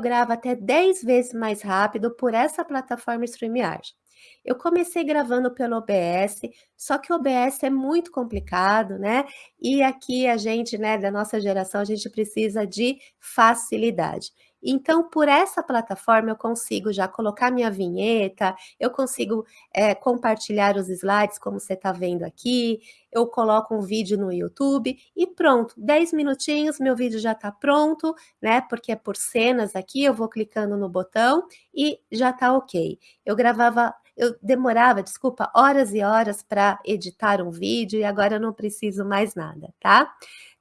gravo até 10 vezes mais rápido por essa plataforma StreamYard. Eu comecei gravando pelo OBS, só que o OBS é muito complicado, né? E aqui a gente, né, da nossa geração, a gente precisa de facilidade. Então, por essa plataforma, eu consigo já colocar minha vinheta, eu consigo é, compartilhar os slides, como você está vendo aqui, eu coloco um vídeo no YouTube e pronto, 10 minutinhos, meu vídeo já está pronto, né? Porque é por cenas aqui, eu vou clicando no botão e já está ok. Eu gravava eu demorava, desculpa, horas e horas para editar um vídeo e agora eu não preciso mais nada, tá?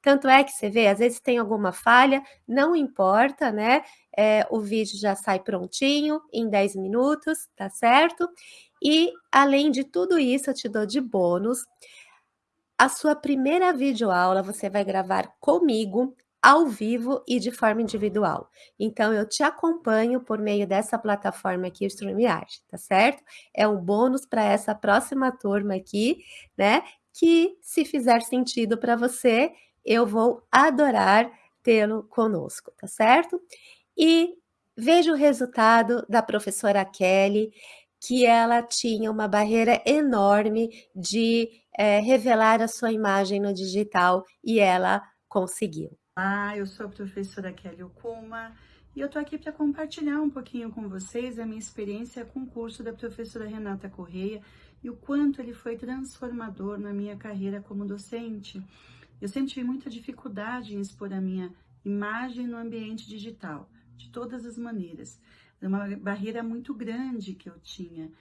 Tanto é que você vê, às vezes tem alguma falha, não importa, né? É, o vídeo já sai prontinho em 10 minutos, tá certo? E além de tudo isso, eu te dou de bônus. A sua primeira videoaula você vai gravar comigo ao vivo e de forma individual. Então, eu te acompanho por meio dessa plataforma aqui, o StreamYard, tá certo? É um bônus para essa próxima turma aqui, né? Que, se fizer sentido para você, eu vou adorar tê-lo conosco, tá certo? E veja o resultado da professora Kelly, que ela tinha uma barreira enorme de é, revelar a sua imagem no digital e ela conseguiu. Olá, eu sou a professora Kelly Okuma e eu tô aqui para compartilhar um pouquinho com vocês a minha experiência com o curso da professora Renata Correia e o quanto ele foi transformador na minha carreira como docente. Eu sempre tive muita dificuldade em expor a minha imagem no ambiente digital, de todas as maneiras. Era uma barreira muito grande que eu tinha.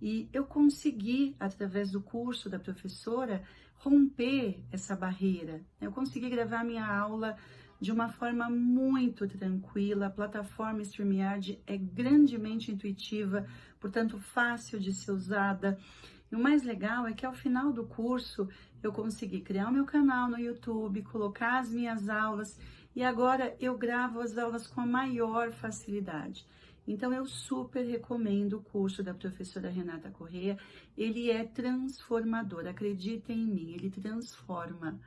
E eu consegui, através do curso da professora, romper essa barreira. Eu consegui gravar minha aula de uma forma muito tranquila. A plataforma StreamYard é grandemente intuitiva, portanto fácil de ser usada. E o mais legal é que ao final do curso eu consegui criar o meu canal no YouTube, colocar as minhas aulas e agora eu gravo as aulas com a maior facilidade. Então, eu super recomendo o curso da professora Renata Correia. Ele é transformador, acreditem em mim, ele transforma.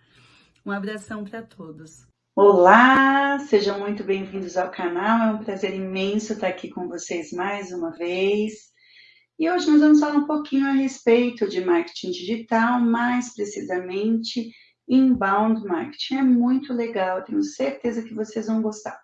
Um abração para todos. Olá, sejam muito bem-vindos ao canal. É um prazer imenso estar aqui com vocês mais uma vez. E hoje nós vamos falar um pouquinho a respeito de marketing digital, mais precisamente inbound marketing. É muito legal, tenho certeza que vocês vão gostar.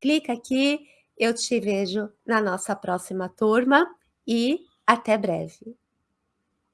Clica aqui, eu te vejo na nossa próxima turma e até breve.